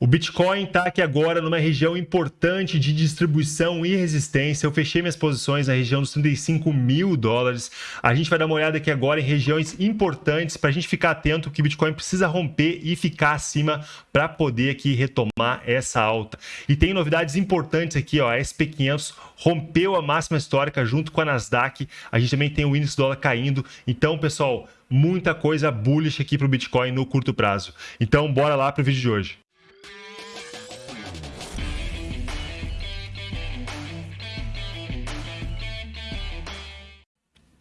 O Bitcoin está aqui agora numa região importante de distribuição e resistência. Eu fechei minhas posições na região dos 35 mil dólares. A gente vai dar uma olhada aqui agora em regiões importantes para a gente ficar atento que o Bitcoin precisa romper e ficar acima para poder aqui retomar essa alta. E tem novidades importantes aqui, ó. A SP500 rompeu a máxima histórica junto com a Nasdaq. A gente também tem o índice dólar caindo. Então, pessoal, muita coisa bullish aqui para o Bitcoin no curto prazo. Então, bora lá para o vídeo de hoje.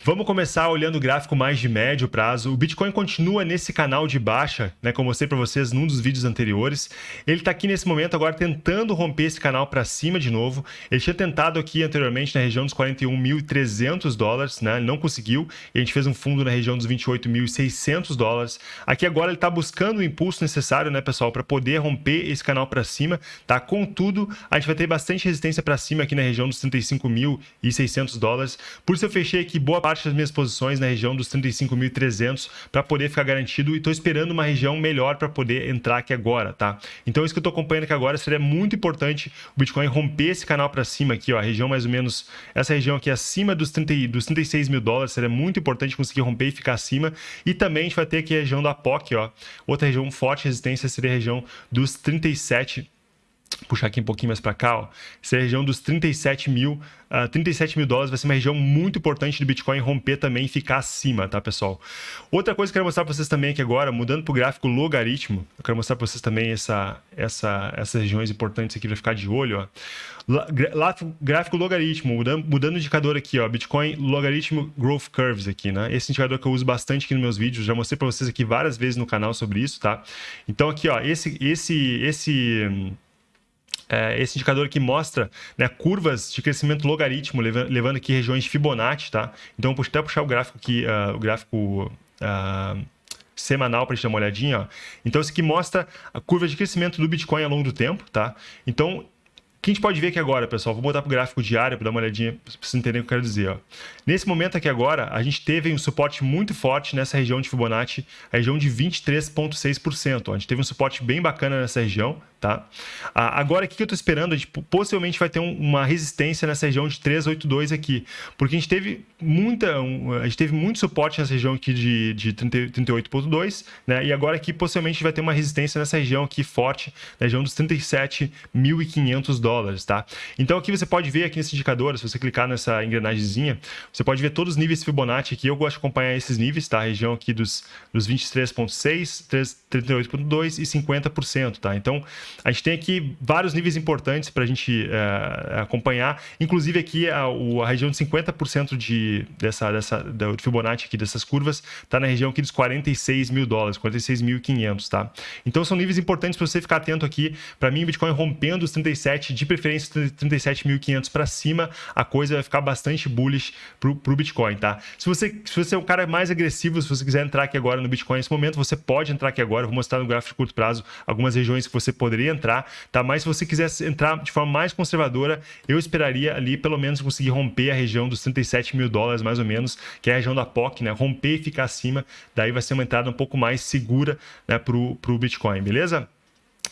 Vamos começar olhando o gráfico mais de médio prazo. O Bitcoin continua nesse canal de baixa, né, como eu mostrei para vocês num dos vídeos anteriores. Ele está aqui nesse momento agora tentando romper esse canal para cima de novo. Ele tinha tentado aqui anteriormente na região dos 41.300 dólares, né, não conseguiu. E a gente fez um fundo na região dos 28.600 dólares. Aqui agora ele está buscando o impulso necessário, né, pessoal, para poder romper esse canal para cima. Tá? Contudo, a gente vai ter bastante resistência para cima aqui na região dos 35.600 dólares. Por isso eu fechei aqui boa parte parte das minhas posições na região dos 35.300 para poder ficar garantido e estou esperando uma região melhor para poder entrar aqui agora, tá? Então isso que eu estou acompanhando aqui agora seria muito importante o Bitcoin romper esse canal para cima aqui, ó, a região mais ou menos, essa região aqui acima dos, 30, dos 36 mil dólares, seria muito importante conseguir romper e ficar acima. E também a gente vai ter aqui a região da POC, ó, outra região forte resistência seria a região dos 37 puxar aqui um pouquinho mais para cá, ó, essa é região dos 37 mil, uh, ah, 37 mil dólares vai ser uma região muito importante do Bitcoin romper também e ficar acima, tá, pessoal? Outra coisa que eu quero mostrar para vocês também aqui agora, mudando para o gráfico logaritmo, eu quero mostrar para vocês também essa, essa, essas regiões importantes aqui para ficar de olho, ó. Lá, gráfico logaritmo, mudando, mudando o indicador aqui, ó, Bitcoin logaritmo growth curves aqui, né? Esse indicador que eu uso bastante aqui nos meus vídeos, já mostrei para vocês aqui várias vezes no canal sobre isso, tá? Então aqui, ó, esse, esse, esse é, esse indicador que mostra né, curvas de crescimento logaritmo, levando, levando aqui regiões de Fibonacci, tá? Então, vou até puxar o gráfico aqui, uh, o gráfico uh, semanal para a gente dar uma olhadinha. Ó. Então, esse aqui mostra a curva de crescimento do Bitcoin ao longo do tempo, tá? Então, que a gente pode ver aqui agora, pessoal? Vou botar para o gráfico diário para dar uma olhadinha, para vocês entenderem o que eu quero dizer. Ó. Nesse momento aqui agora, a gente teve um suporte muito forte nessa região de Fibonacci, a região de 23,6%. A gente teve um suporte bem bacana nessa região, tá? Agora, o que eu estou esperando? A gente possivelmente vai ter uma resistência nessa região de 382 aqui, porque a gente teve muita, a gente teve muito suporte nessa região aqui de, de 38.2, né? E agora aqui possivelmente vai ter uma resistência nessa região aqui forte, na região dos 37.500 dólares, tá? Então aqui você pode ver aqui nesse indicador, se você clicar nessa engrenagemzinha, você pode ver todos os níveis Fibonacci aqui. Eu gosto de acompanhar esses níveis, tá? A região aqui dos, dos 23.6, 38.2 e 50%, tá? Então a gente tem aqui vários níveis importantes para a gente é, acompanhar, inclusive aqui a, a região de 50% de, dessa, dessa, do Fibonacci aqui, dessas curvas, está na região aqui dos 46 mil dólares, 46.500, tá? Então são níveis importantes para você ficar atento aqui. Para mim, o Bitcoin rompendo os 37, de preferência 37.500 para cima, a coisa vai ficar bastante bullish para o Bitcoin, tá? Se você, se você é um cara mais agressivo, se você quiser entrar aqui agora no Bitcoin nesse momento, você pode entrar aqui agora. Eu vou mostrar no gráfico de curto prazo algumas regiões que você poderia entrar, tá? Mas se você quisesse entrar de forma mais conservadora, eu esperaria ali pelo menos conseguir romper a região dos 37 mil dólares, mais ou menos, que é a região da POC, né? Romper e ficar acima, daí vai ser uma entrada um pouco mais segura né, para o Bitcoin, beleza?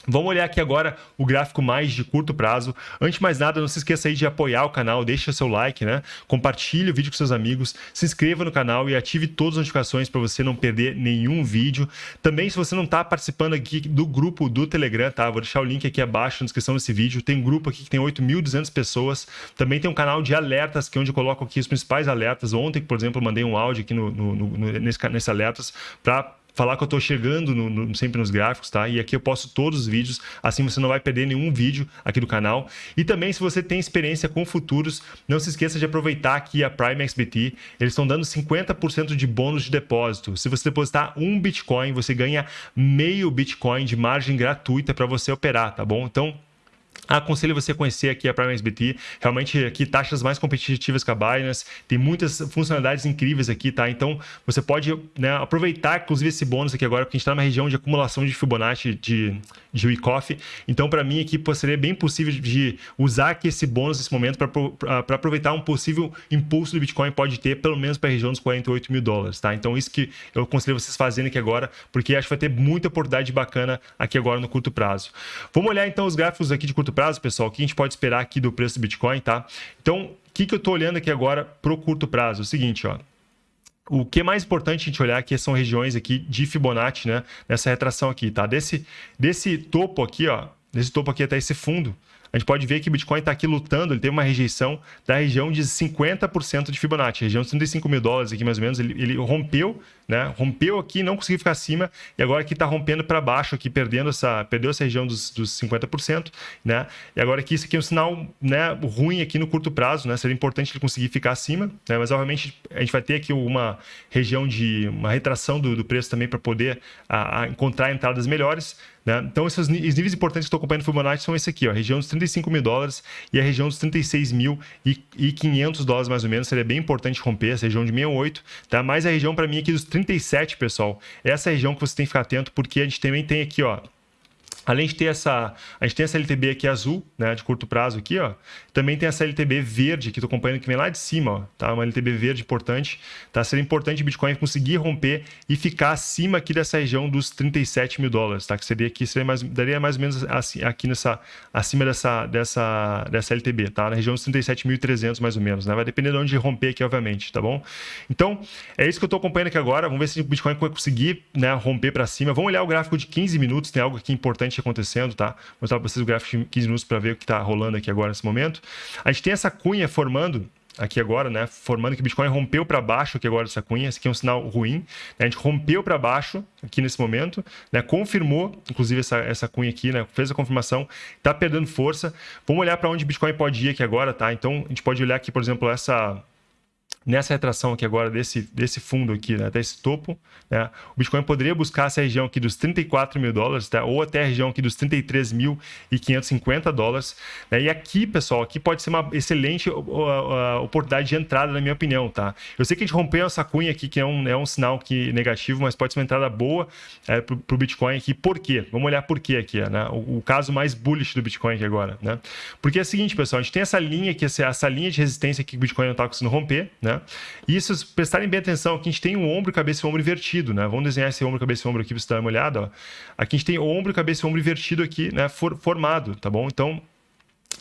Vamos olhar aqui agora o gráfico mais de curto prazo. Antes de mais nada, não se esqueça aí de apoiar o canal, deixa seu like, né? Compartilhe o vídeo com seus amigos, se inscreva no canal e ative todas as notificações para você não perder nenhum vídeo. Também, se você não está participando aqui do grupo do Telegram, tá? Vou deixar o link aqui abaixo na descrição desse vídeo. Tem um grupo aqui que tem 8.200 pessoas. Também tem um canal de alertas, que é onde eu coloco aqui os principais alertas. Ontem, por exemplo, mandei um áudio aqui no, no, no nesse, nesse alertas para falar que eu estou chegando no, no, sempre nos gráficos, tá? E aqui eu posto todos os vídeos, assim você não vai perder nenhum vídeo aqui do canal. E também, se você tem experiência com futuros, não se esqueça de aproveitar aqui a Prime XBT. Eles estão dando 50% de bônus de depósito. Se você depositar um Bitcoin, você ganha meio Bitcoin de margem gratuita para você operar, tá bom? Então, Aconselho você a conhecer aqui a Prime SBT. Realmente aqui taxas mais competitivas que a Binance. Tem muitas funcionalidades incríveis aqui, tá? Então você pode né, aproveitar, inclusive, esse bônus aqui agora, porque a gente está numa região de acumulação de Fibonacci de, de Wyckoff. Então, para mim aqui seria bem possível de usar aqui esse bônus nesse momento para aproveitar um possível impulso do Bitcoin pode ter, pelo menos para a região dos 48 mil dólares, tá? Então, isso que eu aconselho vocês fazendo aqui agora, porque acho que vai ter muita oportunidade bacana aqui agora no curto prazo. Vamos olhar então os gráficos aqui de curto prazo, pessoal, o que a gente pode esperar aqui do preço do Bitcoin, tá? Então, o que, que eu estou olhando aqui agora para o curto prazo? O seguinte, ó. O que é mais importante a gente olhar aqui são regiões aqui de Fibonacci, né? Nessa retração aqui, tá? Desse, desse topo aqui, ó, desse topo aqui até esse fundo, a gente pode ver que o Bitcoin está aqui lutando, ele teve uma rejeição da região de 50% de Fibonacci, região de 35 mil dólares aqui mais ou menos, ele, ele rompeu, né? Rompeu aqui, não conseguiu ficar acima, e agora aqui está rompendo para baixo, aqui perdendo essa, perdeu essa região dos, dos 50%, né? E agora aqui isso aqui é um sinal né, ruim aqui no curto prazo, né? Seria importante ele conseguir ficar acima, né? Mas obviamente a gente vai ter aqui uma região de uma retração do, do preço também para poder a, a encontrar entradas melhores. Né? Então, esses níveis importantes que estou acompanhando Fibonacci são esse aqui, ó, a região dos 35 mil dólares e a região dos 36 mil e, e 500 dólares mais ou menos. Seria bem importante romper essa região de 68, tá? Mas a região para mim aqui dos 37, pessoal, essa é a região que você tem que ficar atento, porque a gente também tem aqui, ó, Além de ter essa, a gente tem essa LTB aqui azul, né, de curto prazo aqui, ó. Também tem essa LTB verde que estou acompanhando que vem lá de cima, ó, tá? Uma LTB verde importante, tá? Seria importante o Bitcoin conseguir romper e ficar acima aqui dessa região dos 37 mil dólares, tá? Que seria aqui, seria mais, daria mais ou menos assim, aqui nessa, acima dessa, dessa, dessa LTB, tá? Na região dos 37.300 mais ou menos, né? Vai depender de onde romper aqui, obviamente, tá bom? Então, é isso que eu estou acompanhando aqui agora. Vamos ver se o Bitcoin vai conseguir, né, romper para cima. Vamos olhar o gráfico de 15 minutos, tem algo aqui importante acontecendo, tá? Vou mostrar para vocês o gráfico de 15 minutos para ver o que está rolando aqui agora nesse momento. A gente tem essa cunha formando aqui agora, né? Formando que o Bitcoin rompeu para baixo aqui agora essa cunha. Esse aqui é um sinal ruim. Né? A gente rompeu para baixo aqui nesse momento, né? Confirmou, inclusive, essa, essa cunha aqui, né? Fez a confirmação, está perdendo força. Vamos olhar para onde o Bitcoin pode ir aqui agora, tá? Então, a gente pode olhar aqui, por exemplo, essa nessa retração aqui agora desse, desse fundo aqui, né, até esse topo, né, o Bitcoin poderia buscar essa região aqui dos 34 mil dólares, tá, ou até a região aqui dos 33.550 dólares. Né, e aqui, pessoal, aqui pode ser uma excelente oportunidade de entrada, na minha opinião. Tá? Eu sei que a gente rompeu essa cunha aqui, que é um, é um sinal que negativo, mas pode ser uma entrada boa é, para o Bitcoin aqui. Por quê? Vamos olhar por quê aqui, né? o, o, caso mais bullish do Bitcoin aqui agora. Né? Porque é o seguinte, pessoal, a gente tem essa linha aqui, essa, essa linha de resistência que o Bitcoin não está conseguindo romper, né? E isso, prestarem bem atenção, aqui a gente tem um ombro, cabeça e ombro invertido, né? Vamos desenhar esse ombro, cabeça e ombro aqui para você dar uma olhada. Ó. Aqui a gente tem ombro, cabeça e ombro invertido aqui, né? For, formado, tá bom? Então,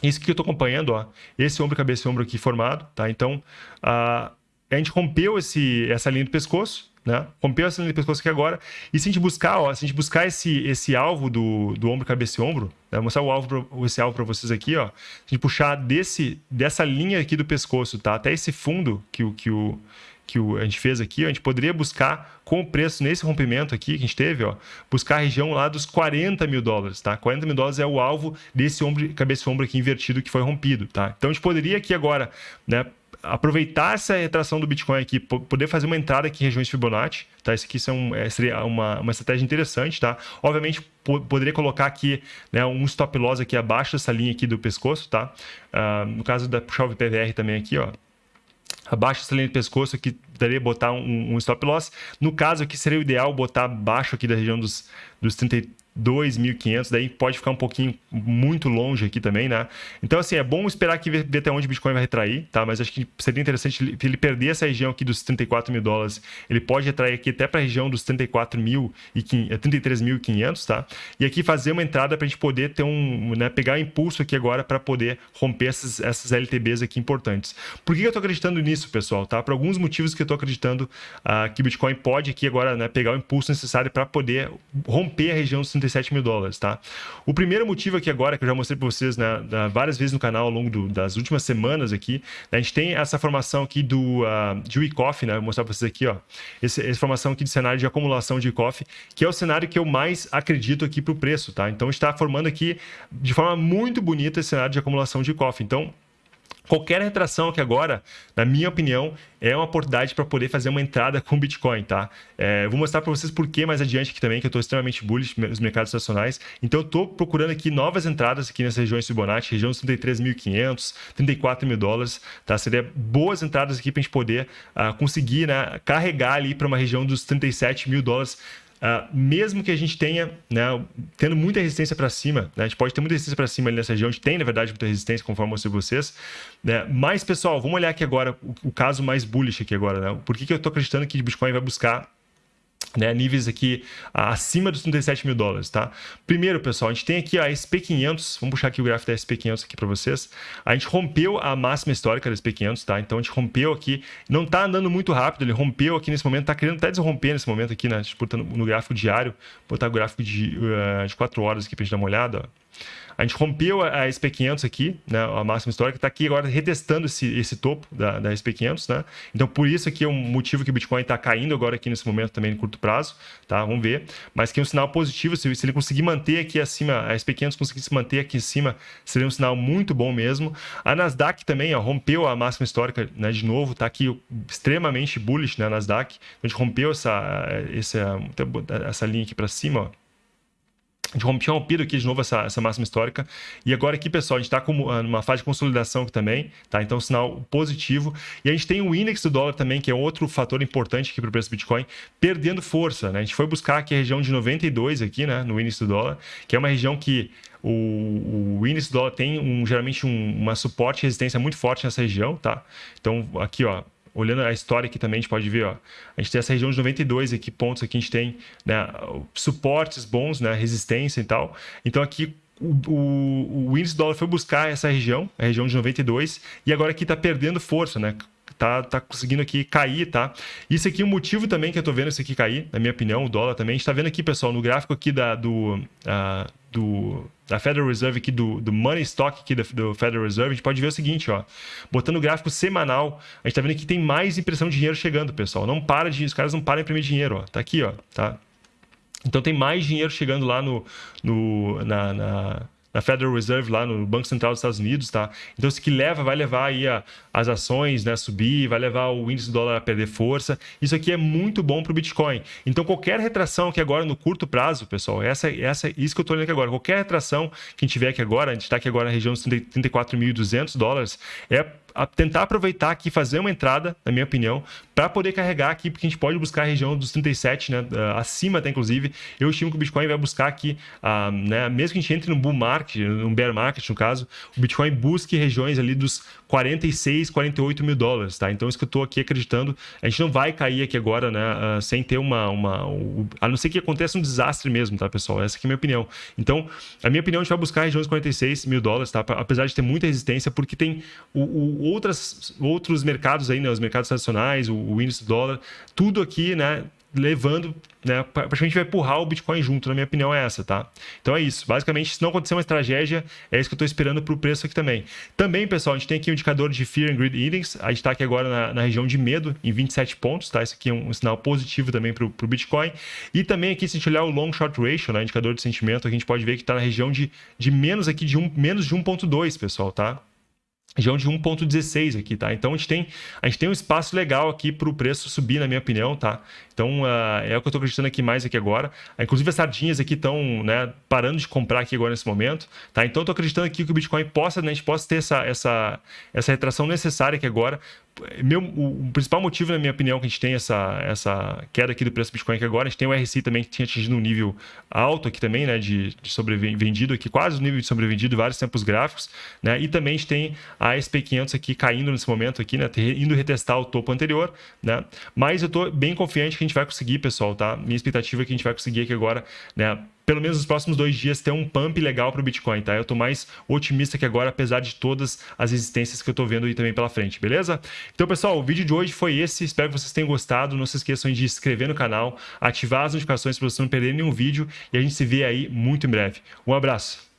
isso que eu estou acompanhando, ó, esse ombro, cabeça e ombro aqui formado, tá? Então, a, a gente rompeu esse, essa linha do pescoço, né? Rompeu essa linha do pescoço aqui agora. E se a gente buscar, ó, se a gente buscar esse, esse alvo do, do ombro, cabeça e ombro, né? vou mostrar o alvo pra, esse alvo para vocês aqui, ó. Se a gente puxar desse, dessa linha aqui do pescoço, tá? Até esse fundo que o, que o, que o, a gente fez aqui, a gente poderia buscar com o preço nesse rompimento aqui que a gente teve, ó, buscar a região lá dos 40 mil dólares, tá? 40 mil dólares é o alvo desse ombro, cabeça ombro aqui invertido que foi rompido, tá? Então a gente poderia aqui agora, né, aproveitar essa retração do Bitcoin aqui, poder fazer uma entrada aqui em regiões Fibonacci, tá? Isso aqui são, é, seria uma, uma estratégia interessante, tá? Obviamente, poderia colocar aqui né, um stop loss aqui abaixo dessa linha aqui do pescoço, tá? Uh, no caso da puxar o VPVR também aqui, ó, abaixo dessa linha de pescoço aqui daria botar um, um, stop loss. No caso aqui seria o ideal botar abaixo aqui da região dos, dos 30, 2.500, daí pode ficar um pouquinho muito longe aqui também, né? Então, assim, é bom esperar que ver, até onde o Bitcoin vai retrair, tá? Mas acho que seria interessante ele, perder essa região aqui dos 34 mil dólares, ele pode retrair aqui até para a região dos 34 mil e 33.500, tá? E aqui fazer uma entrada para a gente poder ter um, né, pegar impulso aqui agora para poder romper essas, essas LTBs aqui importantes. Por que eu estou acreditando nisso, pessoal, tá? Por alguns motivos que eu estou acreditando uh, que o Bitcoin pode aqui agora, né, pegar o impulso necessário para poder romper a região dos 37 mil dólares, tá? O primeiro motivo aqui agora, que eu já mostrei para vocês né, várias vezes no canal ao longo do, das últimas semanas aqui, né, a gente tem essa formação aqui do uh, de Wyckoff, né? Vou mostrar para vocês aqui, ó. Esse, essa formação aqui de cenário de acumulação de Wyckoff, que é o cenário que eu mais acredito aqui para o preço, tá? Então está formando aqui de forma muito bonita esse cenário de acumulação de Wyckoff. Então, Qualquer retração aqui agora, na minha opinião, é uma oportunidade para poder fazer uma entrada com Bitcoin, tá? É, vou mostrar para vocês por que mais adiante aqui também, que eu estou extremamente bullish nos mercados nacionais. Então, eu estou procurando aqui novas entradas aqui nessas regiões Fibonacci, região dos 33.500, 34 mil dólares, tá? Seria boas entradas aqui para a gente poder uh, conseguir né, carregar ali para uma região dos 37 mil dólares Uh, mesmo que a gente tenha, né, tendo muita resistência para cima, né, a gente pode ter muita resistência para cima ali nessa região, a gente tem, na verdade, muita resistência, conforme eu mostrei vocês. Né, mas, pessoal, vamos olhar aqui agora o, o caso mais bullish aqui agora. Né? Por que, que eu estou acreditando que o Bitcoin vai buscar né, níveis aqui acima dos 37 mil dólares, tá? Primeiro, pessoal, a gente tem aqui a SP500, vamos puxar aqui o gráfico da SP500 aqui para vocês. A gente rompeu a máxima histórica da SP500, tá? Então a gente rompeu aqui, não tá andando muito rápido, ele rompeu aqui nesse momento, tá querendo até desromper nesse momento aqui, né? No gráfico diário, botar o gráfico de, uh, de 4 horas aqui para gente dar uma olhada, ó. A gente rompeu a SP500 aqui, né, a máxima histórica, está aqui agora retestando esse, esse topo da, da SP500, né? Então, por isso aqui é um motivo que o Bitcoin está caindo agora aqui nesse momento também no curto prazo, tá? Vamos ver. Mas que é um sinal positivo, se, se ele conseguir manter aqui acima, a SP500 conseguir se manter aqui em cima, seria um sinal muito bom mesmo. A Nasdaq também, ó, rompeu a máxima histórica, né, de novo, está aqui extremamente bullish, né, a Nasdaq. A gente rompeu essa, essa, essa linha aqui para cima, ó gente tinha rompido aqui de novo essa, essa máxima histórica. E agora aqui, pessoal, a gente está ah, numa fase de consolidação aqui também, tá? Então, sinal positivo. E a gente tem o índice do dólar também, que é outro fator importante aqui para o preço do Bitcoin, perdendo força, né? A gente foi buscar aqui a região de 92 aqui, né? No índice do dólar, que é uma região que o, o índice do dólar tem um, geralmente um, uma suporte e resistência muito forte nessa região, tá? Então, aqui, ó, olhando a história aqui também, a gente pode ver, ó, a gente tem essa região de 92 aqui, pontos aqui, a gente tem né, suportes bons, né, resistência e tal. Então aqui o, o, o índice do dólar foi buscar essa região, a região de 92, e agora aqui está perdendo força, né? Tá, tá conseguindo aqui cair, tá? Isso aqui, o motivo também que eu tô vendo isso aqui cair, na minha opinião, o dólar também, a gente tá vendo aqui, pessoal, no gráfico aqui da, do, uh, do, da Federal Reserve aqui, do, do Money Stock aqui do, do, Federal Reserve, a gente pode ver o seguinte, ó. Botando o gráfico semanal, a gente tá vendo que tem mais impressão de dinheiro chegando, pessoal. Não para de, os caras não param de imprimir dinheiro, ó. Tá aqui, ó, tá? Então tem mais dinheiro chegando lá no, no na, na na Federal Reserve lá no Banco Central dos Estados Unidos, tá? Então isso que leva, vai levar aí a, as ações, né, a subir, vai levar o índice do dólar a perder força. Isso aqui é muito bom para o Bitcoin. Então qualquer retração aqui agora no curto prazo, pessoal, essa, essa, isso que eu estou olhando aqui agora, qualquer retração que a gente tiver aqui agora, a gente está aqui agora na região dos 34.200 dólares, é tentar aproveitar aqui, fazer uma entrada, na minha opinião, para poder carregar aqui, porque a gente pode buscar a região dos 37, né, acima até inclusive. Eu estimo que o Bitcoin vai buscar aqui, uh, né, mesmo que a gente entre no bull market, no bear market no caso, o Bitcoin busque regiões ali dos 46, 48 mil dólares, tá? Então, isso que eu estou aqui acreditando, a gente não vai cair aqui agora, né, uh, sem ter uma, uma uh, a não ser que aconteça um desastre mesmo, tá, pessoal? Essa aqui é a minha opinião. Então, a minha opinião, a gente vai buscar regiões de 46 mil dólares, tá? Apesar de ter muita resistência, porque tem o, o outras, outros mercados aí, né? Os mercados tradicionais, o, o índice do dólar, tudo aqui, né? levando, né, praticamente vai empurrar o Bitcoin junto, na minha opinião é essa, tá? Então é isso. Basicamente, se não acontecer uma tragédia, é isso que eu estou esperando para o preço aqui também. Também, pessoal, a gente tem aqui o um indicador de Fear and Greed Index, a gente está aqui agora na, na, região de medo, em 27 pontos, tá? Isso aqui é um, um sinal positivo também para o Bitcoin. E também aqui, se a gente olhar o Long Short Ratio, né, indicador de sentimento, a gente pode ver que está na região de, de menos aqui de um, menos de 1.2, pessoal, tá? Região de 1.16 aqui, tá? Então a gente tem a gente tem um espaço legal aqui para o preço subir, na minha opinião, tá? Então uh, é o que eu estou acreditando aqui mais aqui agora. Inclusive as sardinhas aqui estão, né, parando de comprar aqui agora nesse momento, tá? Então eu estou acreditando aqui que o Bitcoin possa, né, a gente possa ter essa essa essa retração necessária aqui agora meu, o, principal motivo, na minha opinião, que a gente tem essa, essa queda aqui do preço do Bitcoin aqui agora, a gente tem o RSI também que tinha atingido um nível alto aqui também, né, de, de sobrevendido aqui, quase o nível de sobrevendido, vários tempos gráficos, né, e também a gente tem a SP500 aqui caindo nesse momento aqui, né, indo retestar o topo anterior, né, mas eu estou bem confiante que a gente vai conseguir, pessoal, tá? Minha expectativa é que a gente vai conseguir aqui agora, né, pelo menos nos próximos dois dias, ter um pump legal para o Bitcoin, tá? Eu estou mais otimista que agora, apesar de todas as resistências que eu estou vendo aí também pela frente, beleza? Então, pessoal, o vídeo de hoje foi esse. Espero que vocês tenham gostado. Não se esqueçam de se inscrever no canal, ativar as notificações para você não perder nenhum vídeo e a gente se vê aí muito em breve. Um abraço!